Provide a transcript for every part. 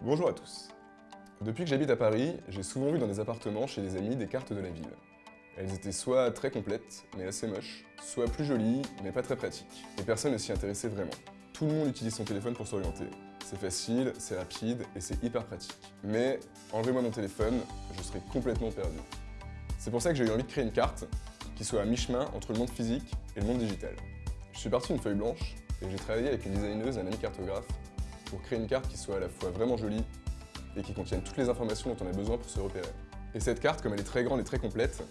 Bonjour à tous. Depuis que j'habite à Paris, j'ai souvent vu dans des appartements chez des amis des cartes de la ville. Elles étaient soit très complètes, mais assez moches, soit plus jolies, mais pas très pratiques. Et personne ne s'y intéressait vraiment. Tout le monde utilise son téléphone pour s'orienter. C'est facile, c'est rapide et c'est hyper pratique. Mais enlevez-moi mon téléphone, je serai complètement perdu. C'est pour ça que j'ai eu envie de créer une carte qui soit à mi-chemin entre le monde physique et le monde digital. Je suis parti d'une feuille blanche et j'ai travaillé avec une designeuse et un ami cartographe pour créer une carte qui soit à la fois vraiment jolie et qui contienne toutes les informations dont on a besoin pour se repérer. Et cette carte, comme elle est très grande et très complète,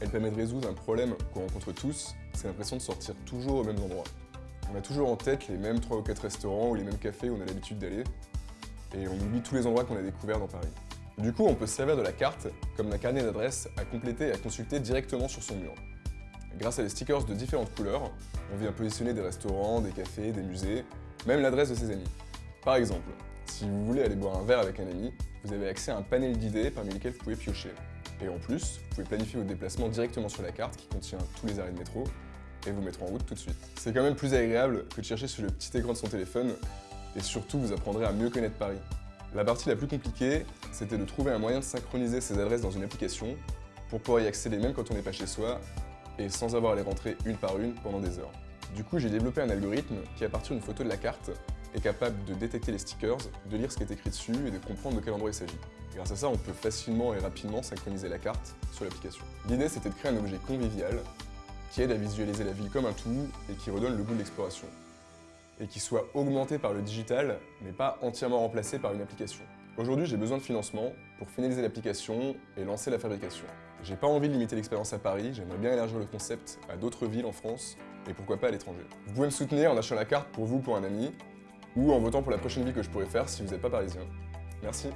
elle permet de résoudre un problème qu'on rencontre tous, c'est l'impression de sortir toujours aux mêmes endroits. On a toujours en tête les mêmes 3 ou 4 restaurants ou les mêmes cafés où on a l'habitude d'aller, et on oublie tous les endroits qu'on a découverts dans Paris. Du coup, on peut se servir de la carte comme d'un carnet d'adresses à compléter et à consulter directement sur son mur. Grâce à des stickers de différentes couleurs, on vient positionner des restaurants, des cafés, des musées, même l'adresse de ses amis. Par exemple, si vous voulez aller boire un verre avec un ami, vous avez accès à un panel d'idées parmi lesquelles vous pouvez piocher. Et en plus, vous pouvez planifier vos déplacements directement sur la carte qui contient tous les arrêts de métro et vous mettre en route tout de suite. C'est quand même plus agréable que de chercher sur le petit écran de son téléphone et surtout vous apprendrez à mieux connaître Paris. La partie la plus compliquée, c'était de trouver un moyen de synchroniser ces adresses dans une application pour pouvoir y accéder même quand on n'est pas chez soi et sans avoir à les rentrer une par une pendant des heures. Du coup, j'ai développé un algorithme qui, à partir d'une photo de la carte, est capable de détecter les stickers, de lire ce qui est écrit dessus et de comprendre de quel endroit il s'agit. Grâce à ça, on peut facilement et rapidement synchroniser la carte sur l'application. L'idée, c'était de créer un objet convivial qui aide à visualiser la ville comme un tout et qui redonne le goût de l'exploration. Et qui soit augmenté par le digital, mais pas entièrement remplacé par une application. Aujourd'hui, j'ai besoin de financement pour finaliser l'application et lancer la fabrication. J'ai pas envie de limiter l'expérience à Paris, j'aimerais bien élargir le concept à d'autres villes en France et pourquoi pas à l'étranger. Vous pouvez me soutenir en achetant la carte pour vous pour un ami ou en votant pour la prochaine ville que je pourrais faire si vous n'êtes pas parisien. Merci.